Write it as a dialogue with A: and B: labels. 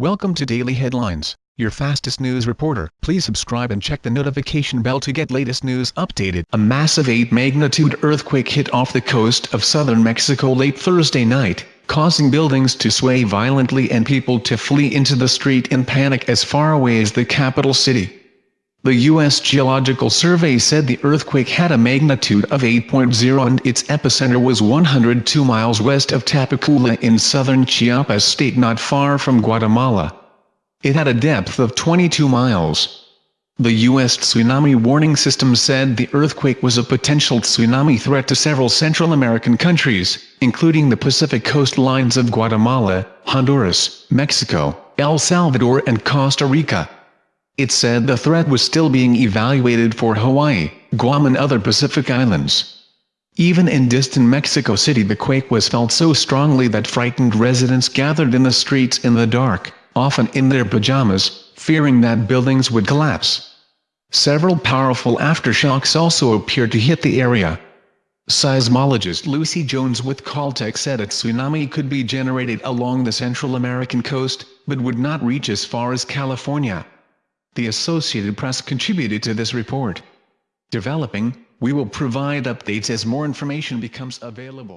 A: Welcome to Daily Headlines, your fastest news reporter. Please subscribe and check the notification bell to get latest news updated. A massive 8-magnitude earthquake hit off the coast of southern Mexico late Thursday night, causing buildings to sway violently and people to flee into the street in panic as far away as the capital city. The U.S. Geological Survey said the earthquake had a magnitude of 8.0 and its epicenter was 102 miles west of Tapachula in southern Chiapas state not far from Guatemala. It had a depth of 22 miles. The U.S. Tsunami Warning System said the earthquake was a potential tsunami threat to several Central American countries, including the Pacific coastlines of Guatemala, Honduras, Mexico, El Salvador and Costa Rica. It said the threat was still being evaluated for Hawaii, Guam and other Pacific islands. Even in distant Mexico City the quake was felt so strongly that frightened residents gathered in the streets in the dark, often in their pajamas, fearing that buildings would collapse. Several powerful aftershocks also appeared to hit the area. Seismologist Lucy Jones with Caltech said a tsunami could be generated along the Central American coast, but would not reach as far as California. The Associated Press contributed to this report. Developing, we will provide updates as more information becomes available.